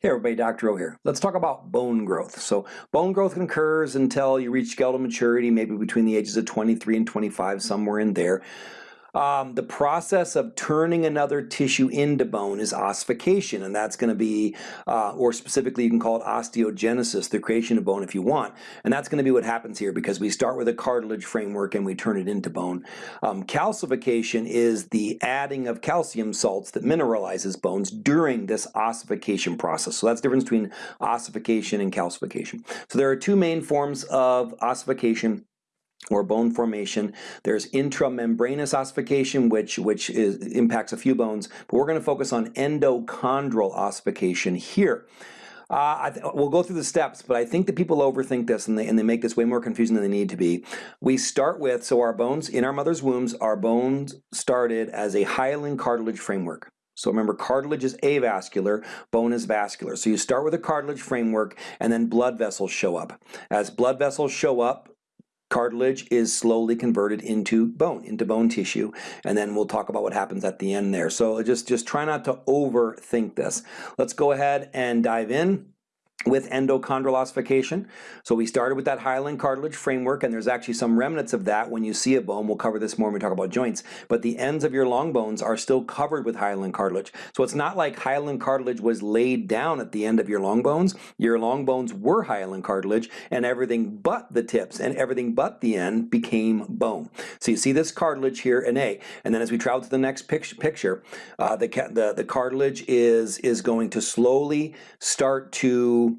Hey everybody, Dr. O here. Let's talk about bone growth. So bone growth occurs until you reach skeletal maturity, maybe between the ages of 23 and 25, somewhere in there. Um, the process of turning another tissue into bone is ossification, and that's going to be, uh, or specifically you can call it osteogenesis, the creation of bone if you want. And that's going to be what happens here because we start with a cartilage framework and we turn it into bone. Um, calcification is the adding of calcium salts that mineralizes bones during this ossification process. So that's the difference between ossification and calcification. So there are two main forms of ossification or bone formation. There's intramembranous ossification, which, which is, impacts a few bones, but we're going to focus on endochondral ossification here. Uh, we'll go through the steps, but I think that people overthink this and they, and they make this way more confusing than they need to be. We start with, so our bones in our mother's wombs, our bones started as a hyaline cartilage framework. So remember, cartilage is avascular, bone is vascular. So you start with a cartilage framework and then blood vessels show up. As blood vessels show up, cartilage is slowly converted into bone, into bone tissue, and then we'll talk about what happens at the end there. So just, just try not to overthink this. Let's go ahead and dive in with endochondral ossification. So we started with that hyaline cartilage framework and there's actually some remnants of that when you see a bone. We'll cover this more when we talk about joints. But the ends of your long bones are still covered with hyaline cartilage. So it's not like hyaline cartilage was laid down at the end of your long bones. Your long bones were hyaline cartilage and everything but the tips and everything but the end became bone. So you see this cartilage here in A. And then as we travel to the next picture, uh, the, the, the cartilage is, is going to slowly start to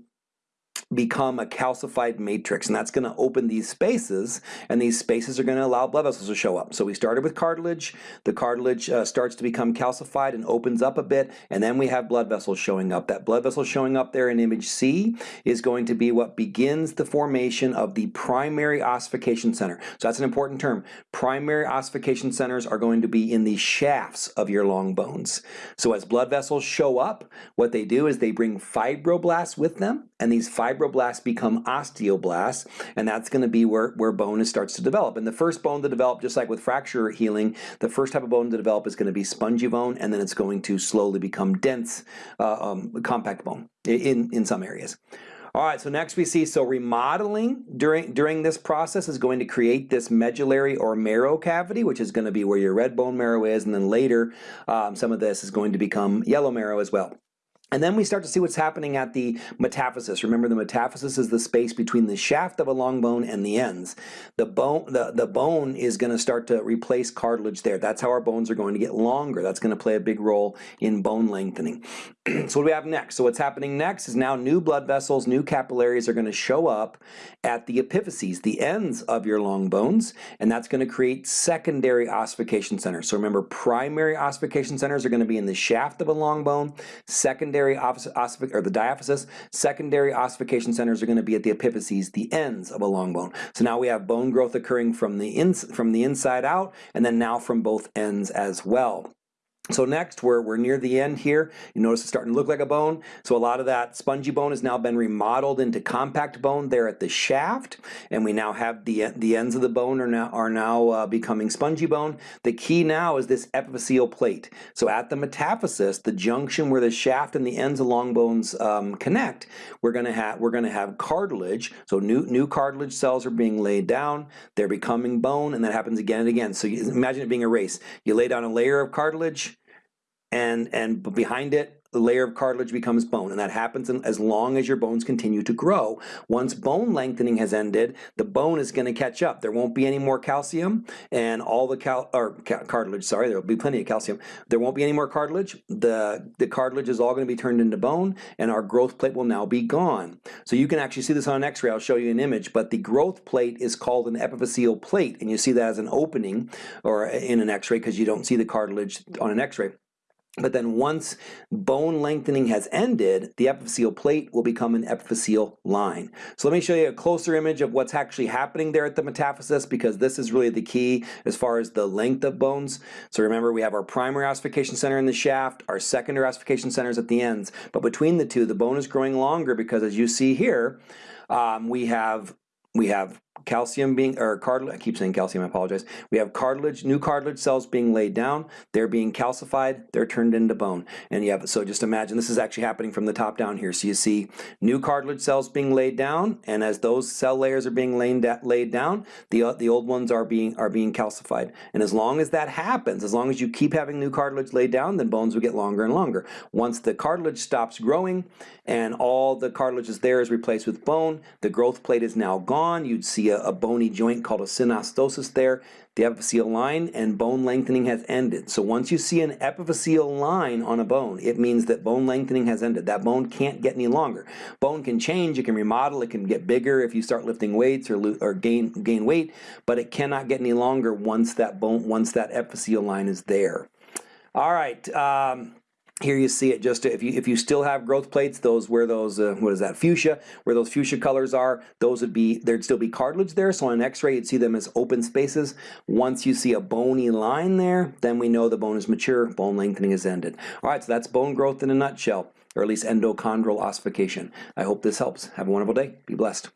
become a calcified matrix and that's going to open these spaces and these spaces are going to allow blood vessels to show up. So we started with cartilage, the cartilage uh, starts to become calcified and opens up a bit and then we have blood vessels showing up. That blood vessel showing up there in image C is going to be what begins the formation of the primary ossification center. So that's an important term. Primary ossification centers are going to be in the shafts of your long bones. So as blood vessels show up, what they do is they bring fibroblasts with them and these fibroblasts become osteoblasts, and that's going to be where, where bone starts to develop. And the first bone to develop, just like with fracture healing, the first type of bone to develop is going to be spongy bone, and then it's going to slowly become dense, uh, um, compact bone in, in some areas. All right, so next we see, so remodeling during, during this process is going to create this medullary or marrow cavity, which is going to be where your red bone marrow is, and then later um, some of this is going to become yellow marrow as well. And then we start to see what's happening at the metaphysis. Remember the metaphysis is the space between the shaft of a long bone and the ends. The bone, the, the bone is going to start to replace cartilage there. That's how our bones are going to get longer. That's going to play a big role in bone lengthening. so what do we have next? So what's happening next is now new blood vessels, new capillaries are going to show up at the epiphyses, the ends of your long bones, and that's going to create secondary ossification centers. So remember primary ossification centers are going to be in the shaft of a long bone, secondary secondary or the diaphysis, secondary ossification centers are going to be at the epiphyses, the ends of a long bone. So now we have bone growth occurring from the, ins from the inside out, and then now from both ends as well. So next, we're, we're near the end here. You notice it's starting to look like a bone. So a lot of that spongy bone has now been remodeled into compact bone there at the shaft. And we now have the, the ends of the bone are now, are now uh, becoming spongy bone. The key now is this epiphyseal plate. So at the metaphysis, the junction where the shaft and the ends of long bones um, connect, we're gonna have we're gonna have cartilage. So new new cartilage cells are being laid down. They're becoming bone, and that happens again and again. So you, imagine it being a race. You lay down a layer of cartilage and, and behind it, the layer of cartilage becomes bone, and that happens as long as your bones continue to grow. Once bone lengthening has ended, the bone is going to catch up. There won't be any more calcium, and all the cal or ca cartilage. Sorry, there will be plenty of calcium. There won't be any more cartilage. The the cartilage is all going to be turned into bone, and our growth plate will now be gone. So you can actually see this on an X-ray. I'll show you an image, but the growth plate is called an epiphyseal plate, and you see that as an opening or in an X-ray because you don't see the cartilage on an X-ray. But then once bone lengthening has ended, the epiphyseal plate will become an epiphyseal line. So let me show you a closer image of what's actually happening there at the metaphysis because this is really the key as far as the length of bones. So remember we have our primary ossification center in the shaft, our secondary ossification centers at the ends. But between the two, the bone is growing longer because as you see here, um, we have we have calcium being, or cartilage, I keep saying calcium, I apologize. We have cartilage, new cartilage cells being laid down. They're being calcified. They're turned into bone. And you have, so just imagine this is actually happening from the top down here. So you see new cartilage cells being laid down, and as those cell layers are being laid, laid down, the, the old ones are being, are being calcified. And as long as that happens, as long as you keep having new cartilage laid down, then bones will get longer and longer. Once the cartilage stops growing and all the cartilage is there is replaced with bone, the growth plate is now gone. You'd see a, a bony joint called a synostosis there. The epiphyseal line and bone lengthening has ended. So once you see an epiphyseal line on a bone, it means that bone lengthening has ended. That bone can't get any longer. Bone can change, it can remodel, it can get bigger if you start lifting weights or, or gain, gain weight, but it cannot get any longer once that bone, once that epiphyseal line is there. All right. Um, here you see it just if you if you still have growth plates, those where those uh, what is that fuchsia, where those fuchsia colors are, those would be there'd still be cartilage there. So on an X-ray, you'd see them as open spaces. Once you see a bony line there, then we know the bone is mature, bone lengthening is ended. All right, so that's bone growth in a nutshell, or at least endochondral ossification. I hope this helps. Have a wonderful day. Be blessed.